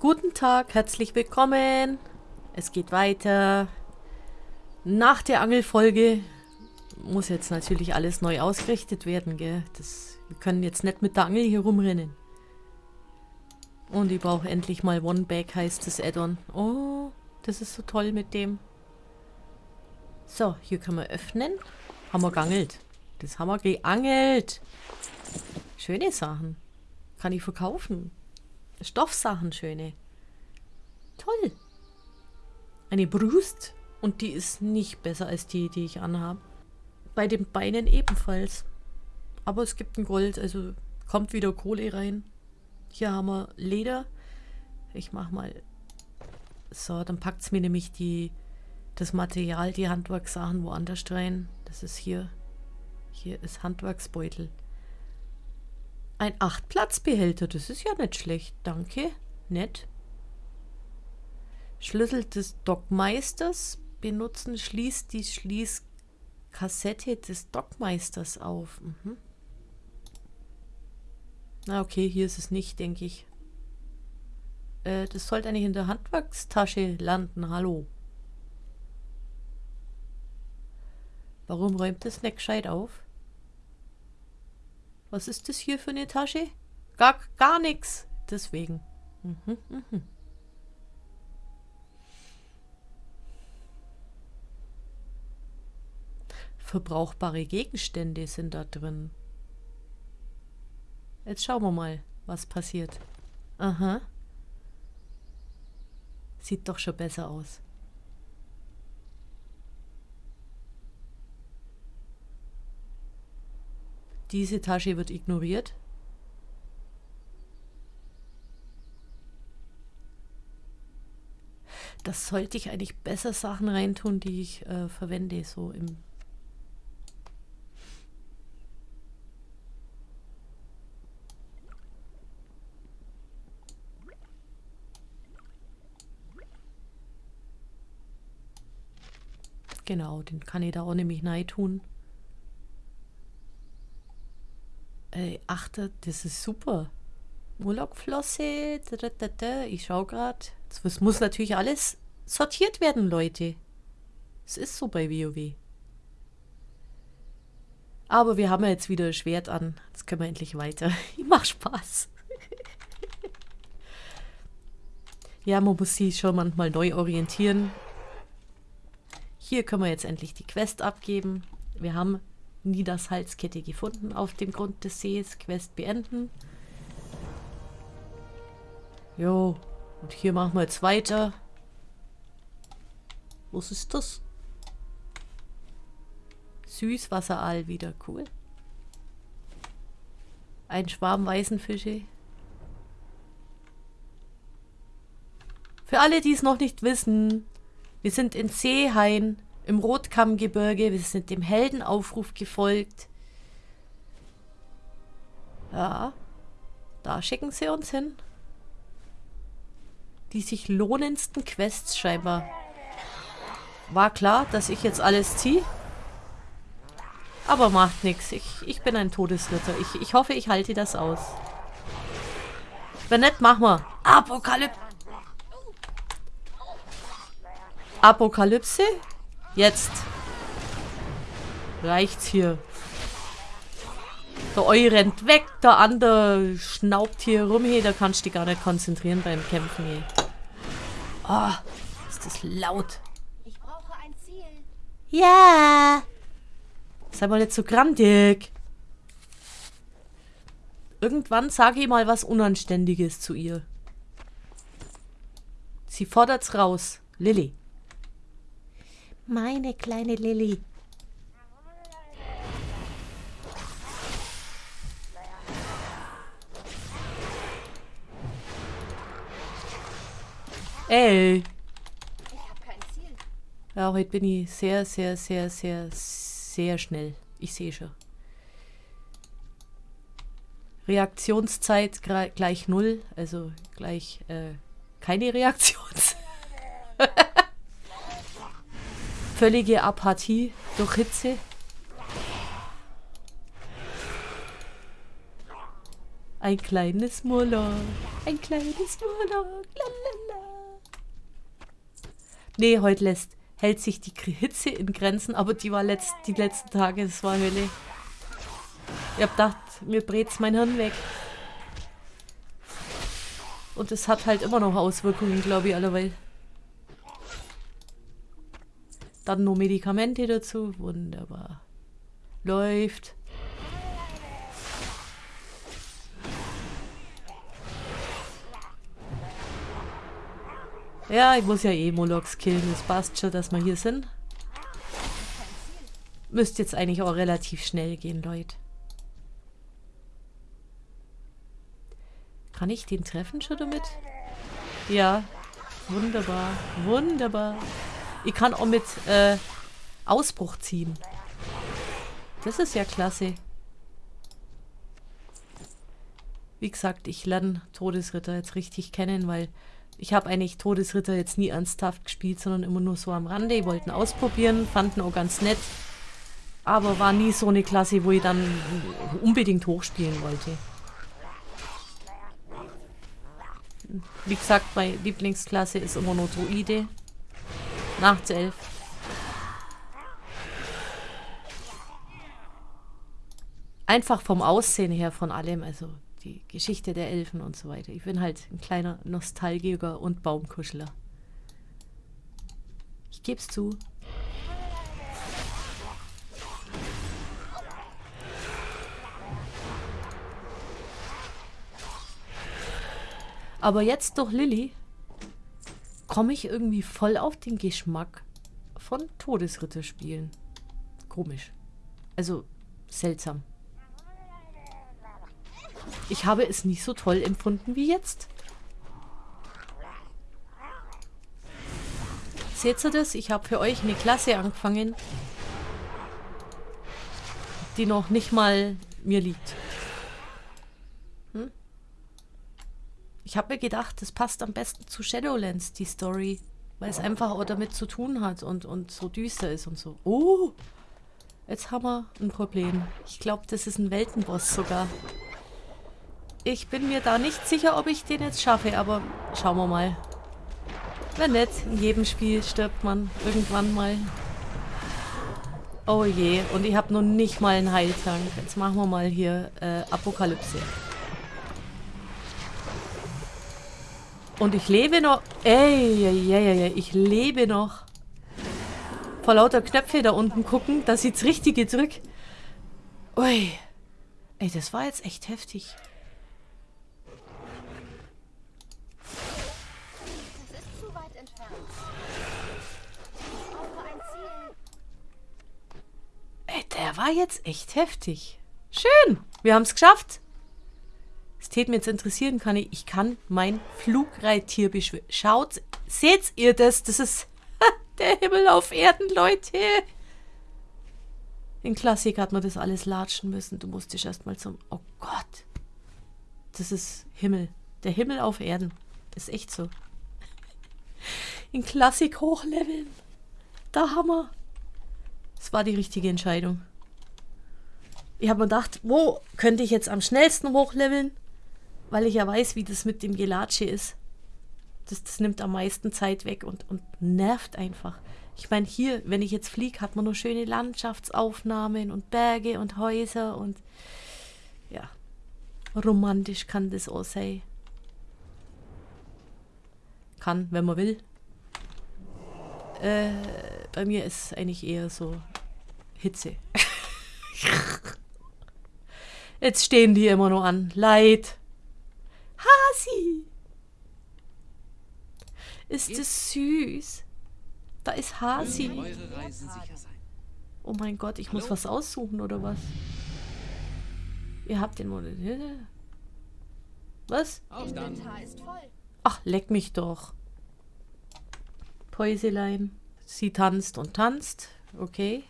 Guten Tag, herzlich willkommen. Es geht weiter. Nach der Angelfolge muss jetzt natürlich alles neu ausgerichtet werden, gell? Das, wir können jetzt nicht mit der Angel hier rumrennen. Und ich brauche endlich mal One Bag, heißt das Add-on. Oh, das ist so toll mit dem. So, hier können wir öffnen. Haben wir geangelt. Das haben wir geangelt. Schöne Sachen. Kann ich verkaufen. Stoffsachen, schöne. Toll. Eine Brust. Und die ist nicht besser als die, die ich anhabe. Bei den Beinen ebenfalls. Aber es gibt ein Gold, also kommt wieder Kohle rein. Hier haben wir Leder. Ich mach mal... So, dann packt es mir nämlich die, das Material, die Handwerkssachen woanders rein. Das ist hier. Hier ist Handwerksbeutel. Ein Achtplatzbehälter, das ist ja nicht schlecht. Danke, nett. Schlüssel des Dockmeisters benutzen, schließt die Schließkassette des Dockmeisters auf. Mhm. Na okay, hier ist es nicht, denke ich. Äh, das sollte eigentlich in der Handwerkstasche landen. Hallo. Warum räumt das nicht gescheit auf? Was ist das hier für eine Tasche? Gar, gar nichts. Deswegen. Mhm, mhm. Verbrauchbare Gegenstände sind da drin. Jetzt schauen wir mal, was passiert. Aha. Sieht doch schon besser aus. Diese Tasche wird ignoriert. Das sollte ich eigentlich besser Sachen reintun, die ich äh, verwende, so im Genau, den kann ich da auch nämlich rein tun. Ey, achte, das ist super. Urlaubflosse, ich schau gerade. Es muss natürlich alles sortiert werden, Leute. Es ist so bei WoW. Aber wir haben ja jetzt wieder Schwert an. Jetzt können wir endlich weiter. Ich mach Spaß. ja, man muss sich schon manchmal neu orientieren. Hier können wir jetzt endlich die Quest abgeben. Wir haben Niedersalzkette gefunden auf dem Grund des Sees. Quest beenden. Jo, und hier machen wir jetzt weiter. Was ist das? Süßwasseraal wieder, cool. Ein Schwarm Weißenfische. Für alle, die es noch nicht wissen, wir sind in Seehain im Rotkammgebirge. Wir sind dem Heldenaufruf gefolgt. Ja, da schicken sie uns hin. Die sich lohnendsten Quests scheinbar. War klar, dass ich jetzt alles ziehe. Aber macht nichts. Ich, ich bin ein Todesritter. Ich, ich hoffe, ich halte das aus. Wenn nicht, machen wir. Apokalypse. Apokalypse? Jetzt. Reicht's hier. Der Eu rennt weg, der andere schnaubt hier rum. Hey, da kannst du dich gar nicht konzentrieren beim Kämpfen. Hey. Oh, ist das laut. Ich brauche ein Ziel. Ja. Sei mal nicht so grandig. Irgendwann sage ich mal was Unanständiges zu ihr. Sie fordert's raus. Lilly. Meine kleine Lilly. Ey. Ich hab kein Ziel. Ja, heute bin ich sehr, sehr, sehr, sehr, sehr schnell. Ich sehe schon. Reaktionszeit gleich null, also gleich äh, keine Reaktionszeit. Völlige Apathie durch Hitze. Ein kleines Murloc. Ein kleines Murloc. Lalala. Nee, heute lässt, hält sich die Hitze in Grenzen, aber die war letzt, die letzten Tage, das war Hölle. Ich hab gedacht, mir brät's mein Hirn weg. Und es hat halt immer noch Auswirkungen, glaube ich, allerweil. Dann nur Medikamente dazu. Wunderbar. Läuft. Ja, ich muss ja eh Molochs killen. Das passt schon, dass wir hier sind. Müsste jetzt eigentlich auch relativ schnell gehen, Leute. Kann ich den treffen schon damit? Ja. Wunderbar. Wunderbar. Ich kann auch mit äh, Ausbruch ziehen. Das ist ja klasse. Wie gesagt, ich lerne Todesritter jetzt richtig kennen, weil ich habe eigentlich Todesritter jetzt nie ernsthaft gespielt, sondern immer nur so am Rande. Ich wollte ausprobieren, fanden auch ganz nett. Aber war nie so eine Klasse, wo ich dann unbedingt hochspielen wollte. Wie gesagt, meine Lieblingsklasse ist immer nur Druide. Nachtself. Einfach vom Aussehen her von allem, also die Geschichte der Elfen und so weiter. Ich bin halt ein kleiner Nostalgiker und Baumkuschler. Ich geb's zu. Aber jetzt durch Lilly komme ich irgendwie voll auf den Geschmack von Todesritterspielen. Komisch. Also seltsam. Ich habe es nicht so toll empfunden wie jetzt. Seht ihr das? Ich habe für euch eine Klasse angefangen, die noch nicht mal mir liegt. Hm? Ich habe mir gedacht, das passt am besten zu Shadowlands, die Story. Weil es einfach auch damit zu tun hat und, und so düster ist und so. Oh! Jetzt haben wir ein Problem. Ich glaube, das ist ein Weltenboss sogar. Ich bin mir da nicht sicher, ob ich den jetzt schaffe, aber schauen wir mal. Wenn nicht, in jedem Spiel stirbt man irgendwann mal. Oh je, und ich habe noch nicht mal einen Heiltrank. Jetzt machen wir mal hier äh, Apokalypse. Und ich lebe noch. Ey, ey, ey, ey, ich lebe noch. Vor lauter Knöpfe da unten gucken, da sieht's richtig gedrückt. Ui. Ey, das war jetzt echt heftig. Ey, der war jetzt echt heftig. Schön, wir haben es geschafft. Es mir jetzt interessieren, kann ich, ich kann mein Flugreittier beschwören. Schaut, seht ihr das? Das ist der Himmel auf Erden, Leute. In Klassik hat man das alles latschen müssen. Du musstest erstmal zum... Oh Gott. Das ist Himmel. Der Himmel auf Erden. Ist echt so. In Klassik hochleveln. Da haben wir. Das war die richtige Entscheidung. Ich habe mir gedacht, wo könnte ich jetzt am schnellsten hochleveln? Weil ich ja weiß, wie das mit dem Gelatsche ist. Das, das nimmt am meisten Zeit weg und, und nervt einfach. Ich meine, hier, wenn ich jetzt fliege, hat man nur schöne Landschaftsaufnahmen und Berge und Häuser und ja, romantisch kann das auch sein. Kann, wenn man will. Äh, bei mir ist eigentlich eher so Hitze. Jetzt stehen die immer nur an. Leid. Hasi! Ist es süß? Da ist Hasi. Oh mein Gott, ich muss was aussuchen, oder was? Ihr habt den Monat. Was? Ach, leck mich doch. Päuselein. Sie tanzt und tanzt. Okay.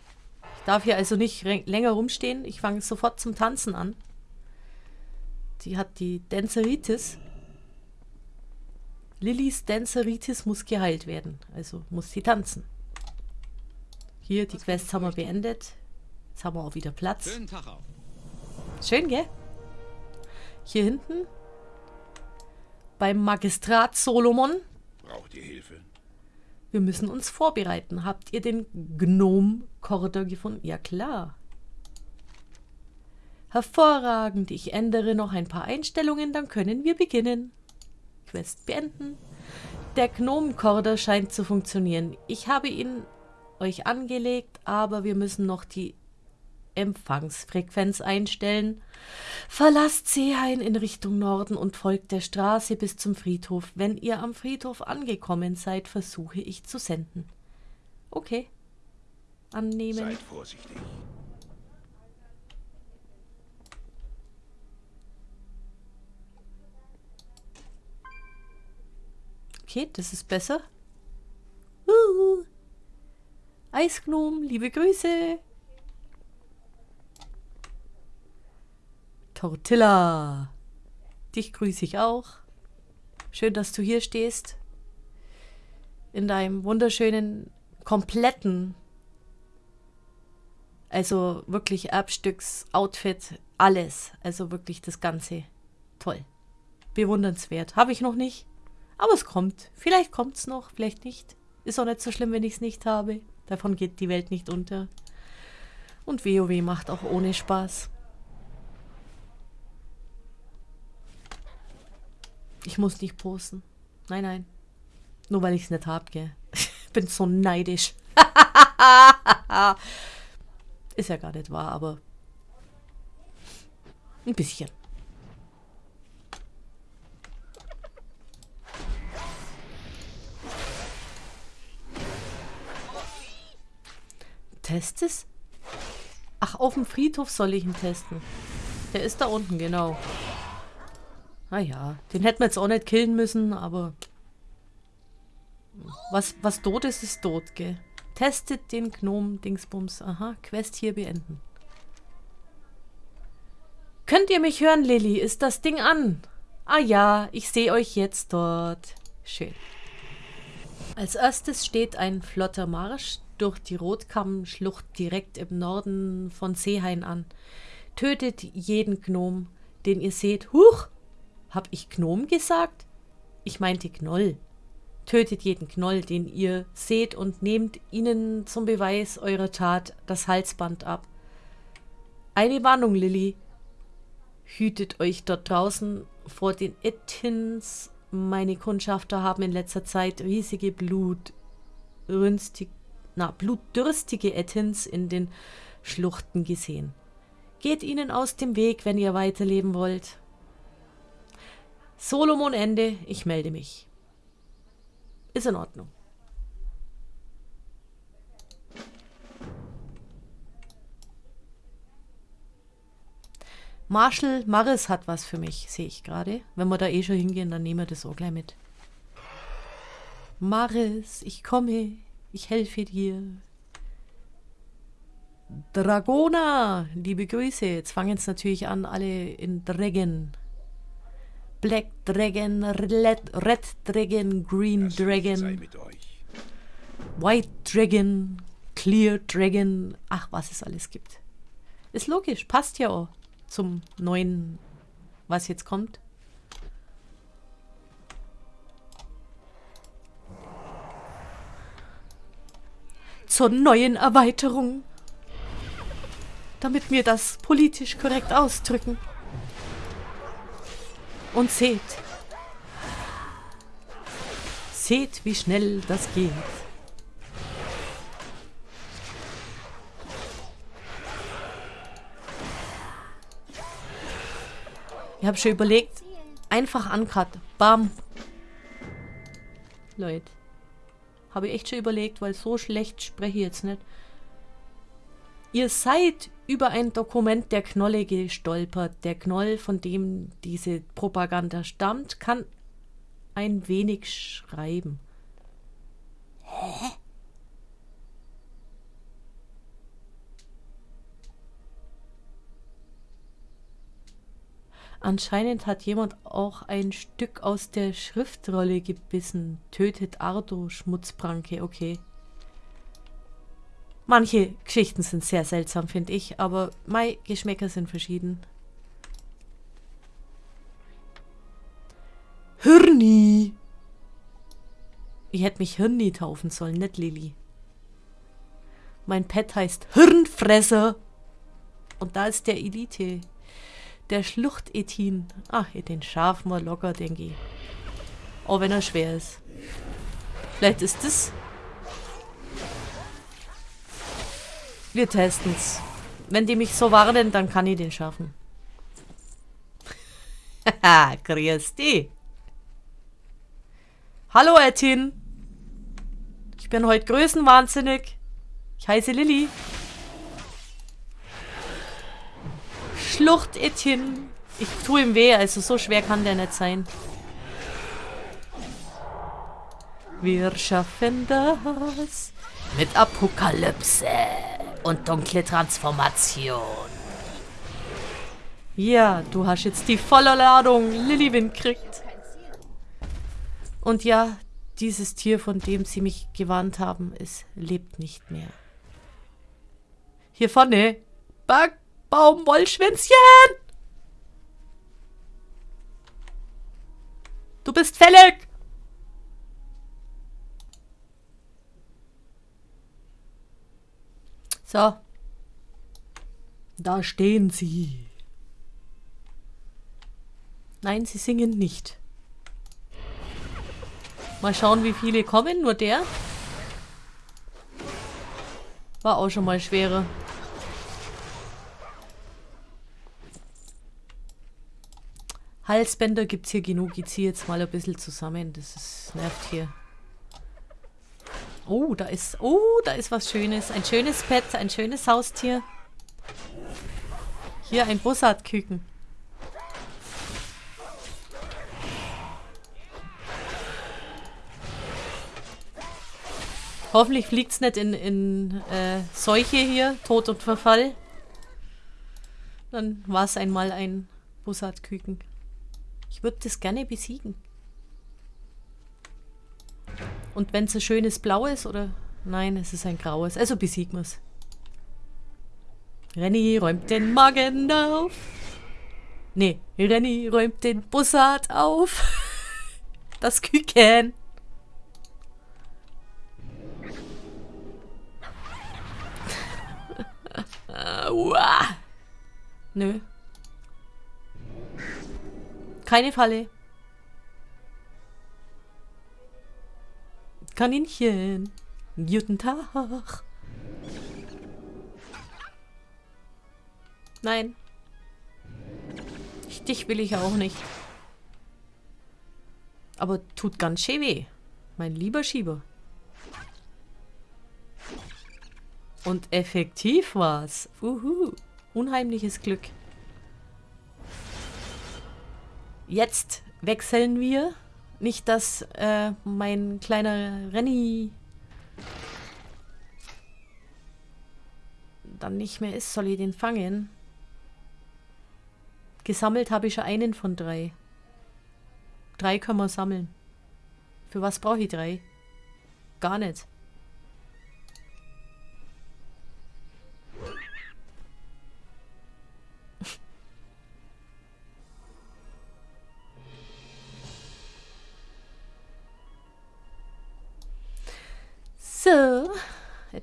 Ich darf hier also nicht länger rumstehen. Ich fange sofort zum Tanzen an. Die hat die Danzeritis. Lillys Danzeritis muss geheilt werden. Also muss sie tanzen. Hier, die Quests haben wir beendet. Jetzt haben wir auch wieder Platz. Schön, gell? Hier hinten. Beim Magistrat Solomon. Braucht ihr Hilfe? Wir müssen uns vorbereiten. Habt ihr den Gnome-Korridor gefunden? Ja, klar. Hervorragend. Ich ändere noch ein paar Einstellungen, dann können wir beginnen. Quest beenden. Der Gnomenkorder scheint zu funktionieren. Ich habe ihn euch angelegt, aber wir müssen noch die Empfangsfrequenz einstellen. Verlasst Seehain in Richtung Norden und folgt der Straße bis zum Friedhof. Wenn ihr am Friedhof angekommen seid, versuche ich zu senden. Okay. Annehmen. Seid vorsichtig. Okay, das ist besser. Uh. Eisgnom, liebe Grüße. Tortilla. Dich grüße ich auch. Schön, dass du hier stehst. In deinem wunderschönen, kompletten, also wirklich Erbstücks-Outfit, alles. Also wirklich das Ganze. Toll. Bewundernswert. Habe ich noch nicht. Aber es kommt. Vielleicht kommt es noch, vielleicht nicht. Ist auch nicht so schlimm, wenn ich es nicht habe. Davon geht die Welt nicht unter. Und WoW macht auch ohne Spaß. Ich muss nicht posten. Nein, nein. Nur weil ich es nicht hab, gell. Ich bin so neidisch. Ist ja gar nicht wahr, aber ein bisschen. Test es? Ach, auf dem Friedhof soll ich ihn testen. Der ist da unten, genau. Naja, den hätten wir jetzt auch nicht killen müssen, aber... Was, was tot ist, ist tot, gell? Testet den Gnom-Dingsbums. Aha, Quest hier beenden. Könnt ihr mich hören, Lilly? Ist das Ding an? Ah ja, ich sehe euch jetzt dort. Schön. Als erstes steht ein flotter Marsch durch die Rotkammschlucht direkt im Norden von Seehain an. Tötet jeden Gnom, den ihr seht. Huch! Hab ich Gnom gesagt? Ich meinte Knoll. Tötet jeden Knoll, den ihr seht und nehmt ihnen zum Beweis eurer Tat das Halsband ab. Eine Warnung, Lilly. Hütet euch dort draußen vor den Ettins. Meine Kundschafter haben in letzter Zeit riesige Blut, rünstig, na, blutdürstige Ettins in den Schluchten gesehen. Geht ihnen aus dem Weg, wenn ihr weiterleben wollt. Solomon Ende, ich melde mich. Ist in Ordnung. Marshall Maris hat was für mich, sehe ich gerade. Wenn wir da eh schon hingehen, dann nehmen wir das auch gleich mit. Maris, ich komme. Ich helfe dir. Dragona, liebe Grüße. Jetzt fangen es natürlich an, alle in Dragon. Black Dragon, Red, Red Dragon, Green Das Dragon. White Dragon, Clear Dragon. Ach, was es alles gibt. Ist logisch, passt ja auch zum neuen, was jetzt kommt. Zur neuen Erweiterung. Damit wir das politisch korrekt ausdrücken. Und seht. Seht, wie schnell das geht. Ich habe schon überlegt, einfach uncut. Bam. Leute. Habe ich echt schon überlegt, weil so schlecht spreche ich jetzt nicht. Ihr seid über ein Dokument der Knolle gestolpert. Der Knoll, von dem diese Propaganda stammt, kann ein wenig schreiben. Anscheinend hat jemand auch ein Stück aus der Schriftrolle gebissen. Tötet Ardo, Schmutzpranke, okay. Manche Geschichten sind sehr seltsam, finde ich, aber mei Geschmäcker sind verschieden. Hirni. Ich hätte mich Hirni taufen sollen, nicht Lilly. Mein Pet heißt Hirnfresser. Und da ist der Elite. Der Schluchtetin. Ach, den schaffen wir locker, denke ich. Auch wenn er schwer ist. Vielleicht ist das... Wir testen's. Wenn die mich so warnen, dann kann ich den schaffen. Haha, grüß dich. Hallo, Ettin. Ich bin heute größenwahnsinnig. Ich heiße Lilly. Schlucht Ettin. Ich tue ihm weh, also so schwer kann der nicht sein. Wir schaffen das mit Apokalypse und dunkle Transformation. Ja, du hast jetzt die volle Ladung Lilywin kriegt. Und ja, dieses Tier, von dem sie mich gewarnt haben, es lebt nicht mehr. Hier vorne. Backbaumwollschwänzchen! Du bist fällig! So. Da stehen sie. Nein, sie singen nicht. Mal schauen, wie viele kommen. Nur der. War auch schon mal schwerer. Halsbänder gibt es hier genug. Ich ziehe jetzt mal ein bisschen zusammen. Das ist, nervt hier. Oh, da ist, oh, da ist was Schönes. Ein schönes Pet, ein schönes Haustier. Hier ein Bussardküken. Hoffentlich fliegt es nicht in, in äh, Seuche hier, Tod und Verfall. Dann war es einmal ein Bussardküken. Ich würde das gerne besiegen. Und wenn es ein schönes Blau ist, oder... Nein, es ist ein graues. Also besiegen wir es. Renny räumt den Magen auf. Nee, Renny räumt den Bussard auf. Das Küken. Nö. Keine Falle. Kaninchen. Guten Tag. Nein. Dich will ich auch nicht. Aber tut ganz schön weh. Mein lieber Schieber. Und effektiv war's. Uhu. Unheimliches Glück. Jetzt wechseln wir nicht, dass äh, mein kleiner Renny dann nicht mehr ist. Soll ich den fangen? Gesammelt habe ich schon einen von drei. Drei können wir sammeln. Für was brauche ich drei? Gar nicht.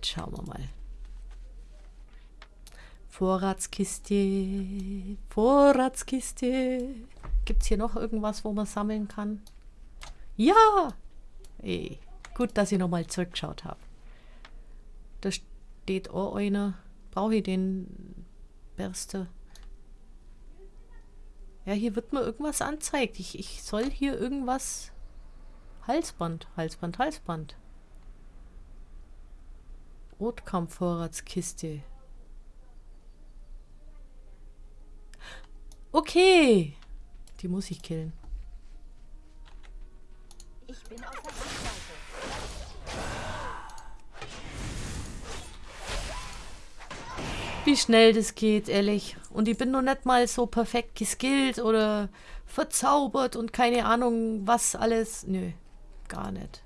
Schauen wir mal. Vorratskiste, Vorratskiste. Gibt es hier noch irgendwas, wo man sammeln kann? Ja! Ey, gut, dass ich nochmal zurückgeschaut habe. Da steht auch einer. Brauche ich den Berste? Ja, hier wird mir irgendwas anzeigt. Ich, ich soll hier irgendwas... Halsband, Halsband, Halsband. Rotkampfvorratskiste. Okay. Die muss ich killen. Ich bin auf der Wie schnell das geht, ehrlich. Und ich bin noch nicht mal so perfekt geskillt oder verzaubert und keine Ahnung was alles. Nö, gar nicht.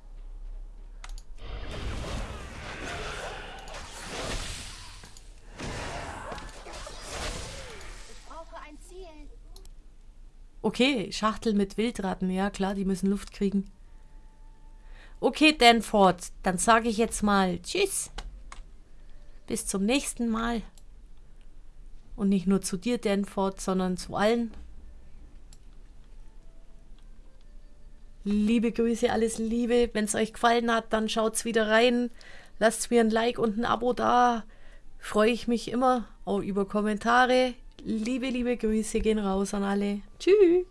Okay, Schachtel mit Wildratten. Ja, klar, die müssen Luft kriegen. Okay, Danford, dann sage ich jetzt mal Tschüss. Bis zum nächsten Mal. Und nicht nur zu dir, Danford, sondern zu allen. Liebe Grüße, alles Liebe. Wenn es euch gefallen hat, dann schaut's wieder rein. Lasst mir ein Like und ein Abo da. Freue ich mich immer auch über Kommentare. Liebe, liebe Grüße gehen raus an alle. Tschüss.